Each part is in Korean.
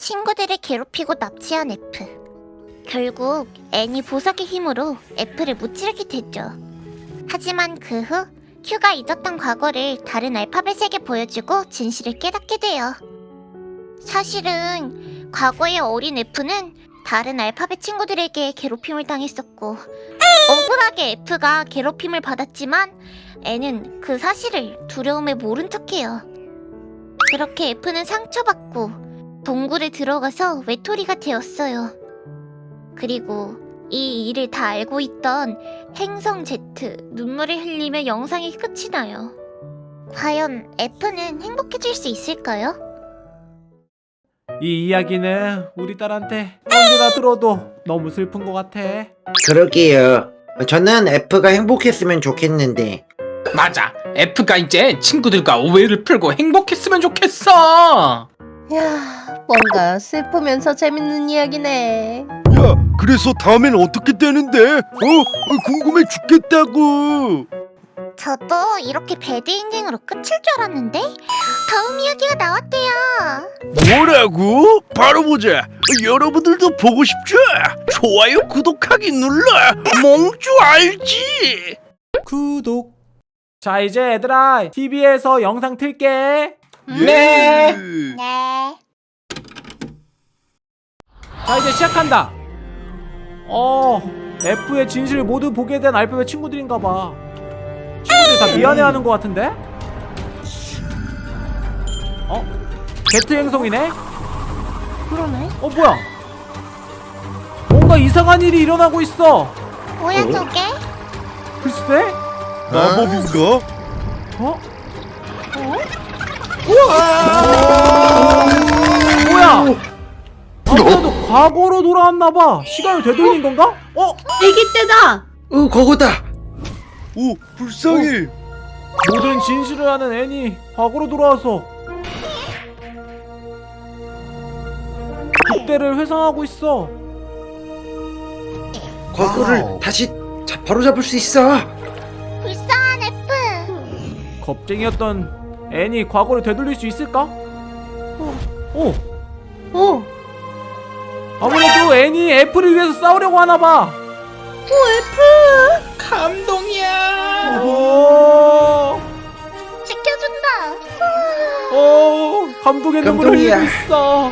친구들을 괴롭히고 납치한 F. 결국 N이 보석의 힘으로 F를 무찌르게 됐죠. 하지만 그 후 Q가 잊었던 과거를 다른 알파벳에게 보여주고 진실을 깨닫게 돼요. 사실은 과거의 어린 F는 다른 알파벳 친구들에게 괴롭힘을 당했었고 억울하게 F가 괴롭힘을 받았지만 N은 그 사실을 두려움에 모른 척해요. 그렇게 F는 상처받고 동굴에 들어가서 외톨이가 되었어요. 그리고 이 일을 다 알고 있던 행성 Z 눈물을 흘리며 영상이 끝이 나요. 과연 F는 행복해질 수 있을까요? 이 이야기는 우리 딸한테 언제나 들어도 너무 슬픈 것 같아. 그러게요. 저는 F가 행복했으면 좋겠는데. 맞아. F가 이제 친구들과 오해를 풀고 행복했으면 좋겠어. 야, 뭔가 슬프면서 재밌는 이야기네. 야, 그래서 다음엔 어떻게 되는데? 어? 어, 궁금해 죽겠다고. 저도 이렇게 배드 인생으로 끝일 줄 알았는데 다음 이야기가 나왔대요. 뭐라고? 바로 보자. 여러분들도 보고 싶죠? 좋아요, 구독하기 눌러. 몽주 알지? 구독. 자 이제 얘들아 TV에서 영상 틀게. 네. 네. 자 이제 시작한다. 어 F의 진실을 모두 보게 된 알파벳 친구들인가봐. 친구들이 다 미안해하는 것 같은데? 어? Z 행성이네? 그러네. 어 뭐야? 뭔가 이상한 일이 일어나고 있어. 뭐야 저게? 글쎄? 마법인가? 어? 뭐야? 아무래도 과거로 돌아왔나봐. 시간을 되돌린 건가? 어? 애기 때다. 어, 그거다. 오, 불쌍해. 모든 진실을 아는 애니 과거로 돌아와서 그때를 회상하고 있어. 과거를 다시 자, 바로 잡을 수 있어. 불쌍한 F. 겁쟁이였던 애니 과거를 되돌릴 수 있을까? 어. 어, 아무래도 애니 애플을 위해서 싸우려고 하나봐. 감동이야. 오. 지켜준다. 오. 감동의 눈물을 감동이야. 흘리고 있어. 오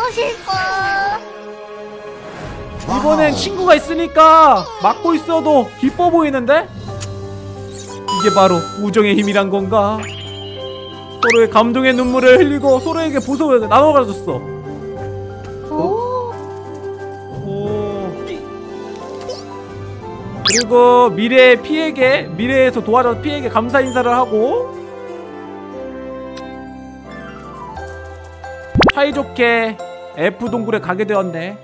멋있어. 이번엔 친구가 있으니까 막고 있어도 기뻐 보이는데? 이게 바로 우정의 힘이란 건가? 서로의 감동의 눈물을 흘리고 서로에게 보석을 나눠. 오, 오. 그리고 미래의 피에게 미래에서 도와줘서 피에게 감사 인사를 하고 사이좋게 F 동굴에 가게 되었네.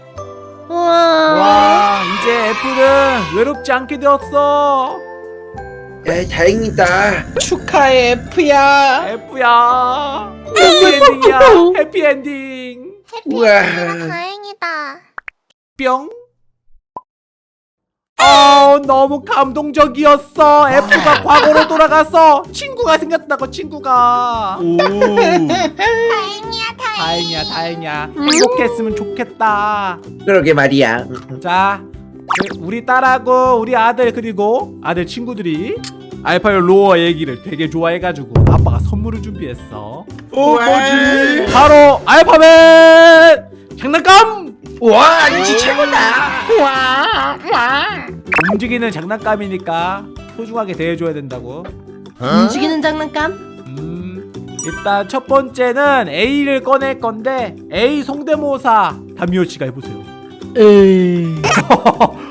와 이제 F는 외롭지 않게 되었어. 야, 다행이다. 축하해 F야. F야 해피엔딩이야 해피엔딩 우와. 해피엔딩이라 다행이다. 뿅 어, 너무 감동적이었어 F가 과거로 돌아가서 친구가 생겼다고 친구가 오. 다행이야 다행. 다행이야 다행이야 행복했으면 좋겠다 그러게 말이야. 자 그, 우리 딸하고 우리 아들 그리고 아들 친구들이 알파벳 로어 얘기를 되게 좋아해가지고 아빠가 선물을 준비했어. 어, 뭐지? 바로 알파벳! 장난감! 와, 이지 최고다. 움직이는 장난감이니까 소중하게 대해줘야 된다고. 움직이는 장난감? 음 일단 첫 번째는 A를 꺼낼 건데 A 성대모사. 담요 씨가 해보세요 에이.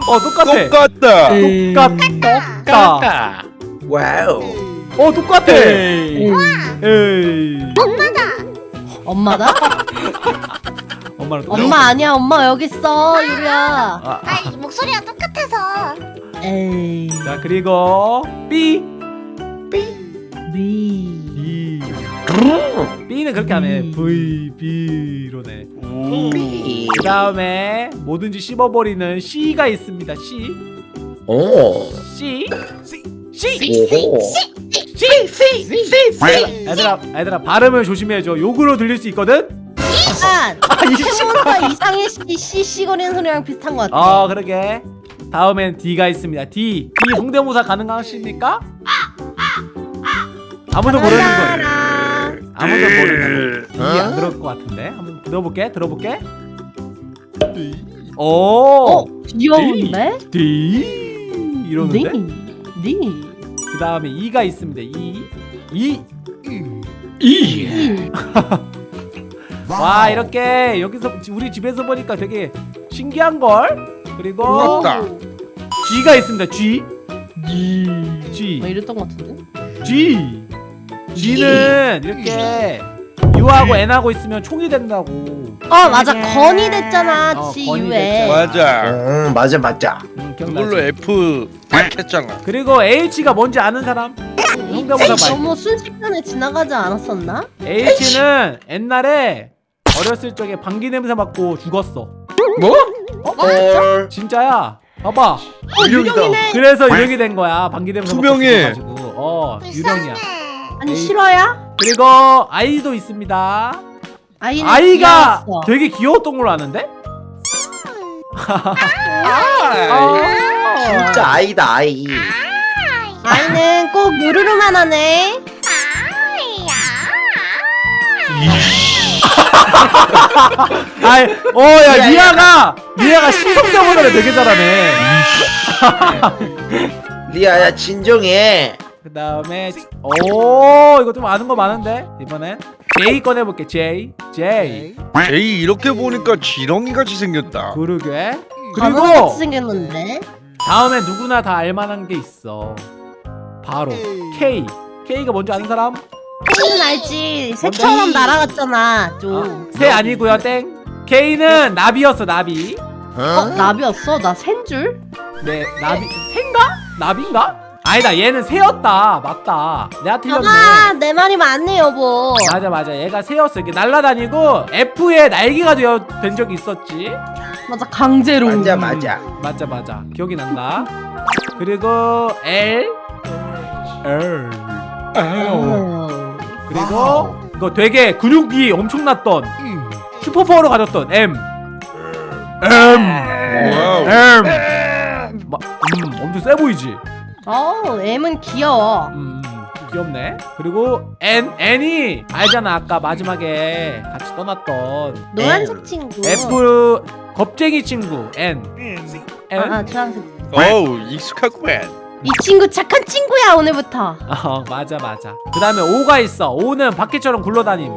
어 똑같아 똑같다. 에이. 똑같다 까까. 와우. 어 똑같아 에이. 에이 엄마다? 엄마랑 똑같아 엄마 아니야. 엄마 여기 있어. 유리야. 아, 아 목소리가 똑같아서. 에이. 자 그리고 B 미. B B 는 그렇게 안해 B. V B로네 오. 그 다음에 뭐든지 씹어버리는 C가 있습니다. C. 오. C. C. 오호. 얘들아 얘들아 발음을 조심해줘. 욕으로 들릴 수 있거든? 약간 아, 이 씨. 해몬스터 이상의 씨 씨씨 거리는 소리랑 비슷한 것 같아. 어 그러게. 다음엔 D가 있습니다. D. D 성대모사 가능하십니까? 아무도 모르는 거예요 아무도 모르는 거 이게 안 그럴 것 같은데? 한번 들어볼게 들어볼게. 오! 어 귀여운데? D 이러는데? 네. 네. 그 다음에 E가 있습니다. E E 이. 와 이렇게 여기서 우리 집에서 보니까 되게 신기한 걸. 그리고 부럽다. G가 있습니다. G. G G. 뭐 이랬던 것 같은데? G G는 이렇게 U하고 N하고 있으면 총이 된다고 어 맞아 건이 됐잖아 어, 건이 U에. 됐잖아. 맞아. 응 맞아 맞아 음, 그걸로 기억나지? F 딱 했잖아. 그리고 H가 뭔지 아는 사람? 형대보다 말 너무 순식간에 지나가지 않았었나? H는 옛날에 어렸을 적에 방귀 냄새 맡고 죽었어 뭐? 헐 진짜야 봐봐 어 유령이네. 그래서 유령이 된 거야 방귀 냄새 맡고 투명해. 죽어가지고 어 유령이야 아니 에이. 실화야? 그리고 아이도 있습니다 아이는 아이가 귀여웠어. 되게 귀여웠던 걸로 아는데? 진짜 아이다 아이 아이는 꼭 요루루만 하네. 아이, 어, 야, 리아가, 리아가 시성대보다는 되게 잘하네. 리아야 진정해 그 다음에, 오, 이거 좀 아는 거 많은데? 이번엔 J 꺼내볼게, J. J. 제이 이렇게 보니까 지렁이 같이 생겼다. 그러게. 바보같이 그리고, 생겼는데. 다음에 누구나 다 알만한 게 있어. 바로, K. K가 뭔지 아는 사람? K는 알지. 새처럼 날아갔잖아. 좀. 아, 새 아니고요 땡. K는 나비였어, 나비. 어 나비였어? 나 샌 줄? 네, 나비, 새인가? 나비인가? 아니다, 얘는 새였다. 맞다. 내가 틀렸네. 아, 내 말이 맞네 여보. 맞아 맞아 얘가 새였어 이렇게 날아다니고 F에 날개가 되어 된 적이 있었지 맞아 강제로. 맞아 맞아 맞아 맞아 기억이 난다 그리고 L L 어. 그리고 이거 되게 근육이 엄청났던 슈퍼파워를 가졌던 M M 와우. M 마, 음 엄청 세 보이지 어, M은 귀여워. 음 귀엽네. 그리고 N N이 알잖아 아까 마지막에 같이 떠났던 노란색 친구. F 겁쟁이 친구 N. N? 아, 아, 주황색. 어우 익숙하구만. 이 친구 착한 친구야 오늘부터. 어 맞아 맞아. 그 다음에 O가 있어. O는 바퀴처럼 굴러다님.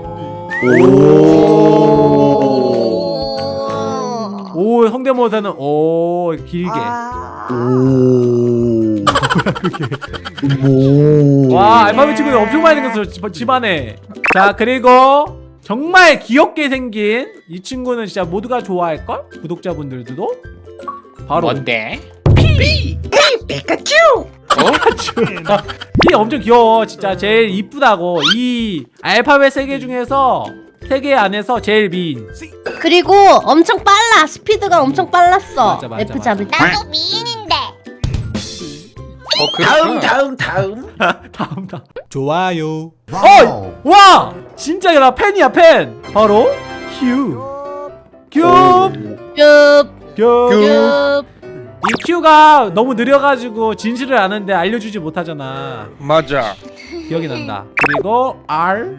오. 성대모사는 오 길게 와 알파벳 친구들 엄청 많이 생겼어 집, 집안에 자 그리고 정말 귀엽게 생긴 이 친구는 진짜 모두가 좋아할걸? 구독자분들도 바로 뭔데? 피카츄 이 엄청 귀여워 진짜 제일 이쁘다고 이 알파벳 세 개 중에서 세 개 안에서 제일 미인 그리고 엄청 빨라. 스피드가 엄청 빨랐어. 맞아, 맞아, F. 잡을 때. 나도 미인인데. 어 다음. 다음 다음 다음 다음 좋아요 어! 와! 진짜 나 팬이야 팬 바로 Q Q! 급, Q! 급. 이 Q가 너무 느려가지고 진실을 아는데 알려주지 못하잖아 맞아. 기억이 난다 그리고 R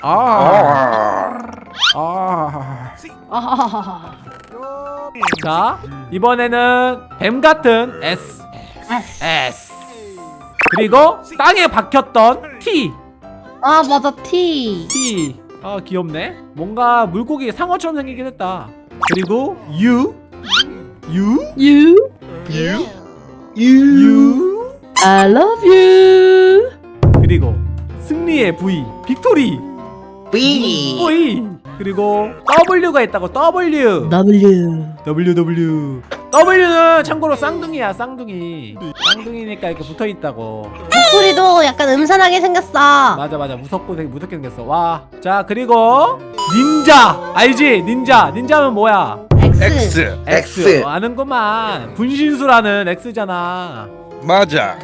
R 아. R 아, 자 이번에는 뱀 같은 S S. S. 그리고 땅에 박혔던 T. 아 맞아 T. T. 아 귀엽네. 뭔가 물고기 상어처럼 생기긴 했다. 그리고 U. U? You. 유 U? I love you. 그리고 승리의 V 빅토리. B V 그리고 W가 있다고 W. W. W W W는 참고로 쌍둥이야 쌍둥이 쌍둥이니까 이렇게 붙어있다고 목소리도 약간 음산하게 생겼어. 맞아 맞아 무섭고 되게 무섭게 생겼어 와 자 그리고 닌자 알지 닌자 닌자는 뭐야 X. X. X. 어, 아는구만 분신수라는 X잖아 맞아.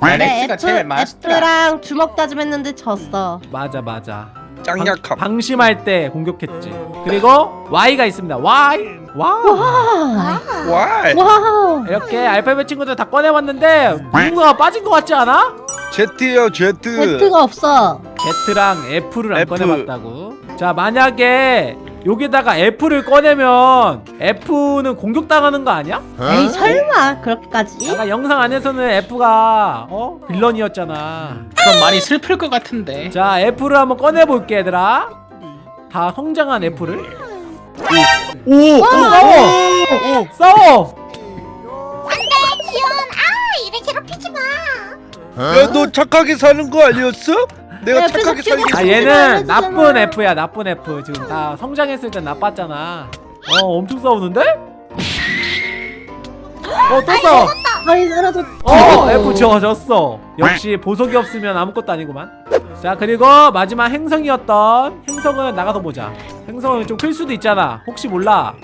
난 네, X가 제일 맛있더라. F랑 주먹 다짐했는데 졌어. 맞아 맞아 짱 약함 방심할 때 공격했지. 그리고 Y가 있습니다. Y. 와우. 와. 와이 와. 이렇게 알파벳 친구들 다 꺼내봤는데 누군가 빠진 것 같지 않아? 제트요 제트 배트가 없어. Z랑 F를 안 F. 꺼내봤다고. 자 만약에 여기다가 F를 꺼내면 F는 공격당하는 거 아니야? 에이 설마 그렇게까지? 아까 영상 안에서는 F가 어 빌런이었잖아. 그럼 많이 슬플 것 같은데 자 F를 한번 꺼내볼게 얘들아. 다 성장한 F를. 오, 오, 싸워, 싸워. 안돼 지연 아 이래 괴롭히지 마 야너 착하게 사는 거 아니었어? 내가 옆에서 착하게 키우고 아 아, 얘는. 나쁜 F야 나쁜 F 지금 다 성장했을 땐 나빴잖아 어 엄청 싸우는데? 어또 싸워 아이 나라도. 어. F 져졌어. 역시 보석이 없으면 아무것도 아니구만. 자 그리고 마지막 행성이었던 행성은 나가서 보자. 행성은 좀 클 수도 있잖아. 혹시 몰라.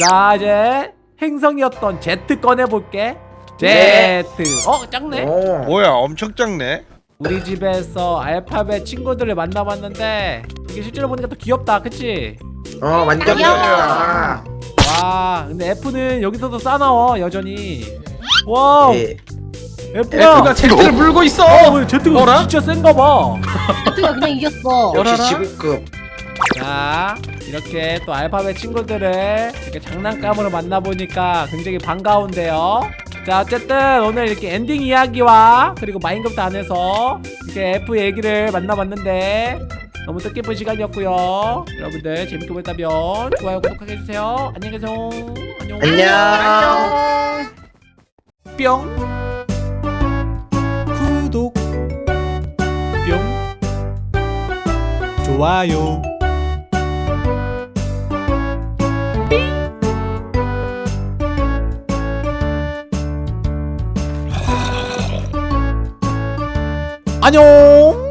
자 이제 행성이었던 Z 꺼내볼게. Z. 어 작네. 오. 뭐야 엄청 작네. 우리 집에서 알파벳 친구들을 만나봤는데 이게 실제로 보니까 또 귀엽다 그치? 어 완전. 귀여워. 와 근데 F는 여기서도 싸나워 여전히 와 예. F야 F가 Z를 물고 있어 어 Z가 어라? 진짜 센가봐 Z가 그냥 이겼어. 역시 열어라. 지구급. 자 이렇게 또 알파벳 친구들을 이렇게 장난감으로 만나보니까 굉장히 반가운데요 자 어쨌든 오늘 이렇게 엔딩 이야기와 그리고 마인크래프트 안에서 이렇게 F 얘기를 만나봤는데 너무 뜻깊은 시간이었고요 여러분들 재밌게 보셨다면 좋아요 구독하게 해주세요 안녕히 계세요 안녕 안녕. 뿅 구독. 뿅 좋아요. 안녕